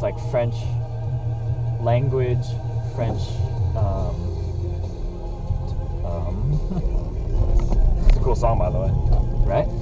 It's like French language, French. Um, um, It's a cool song, by the way. right?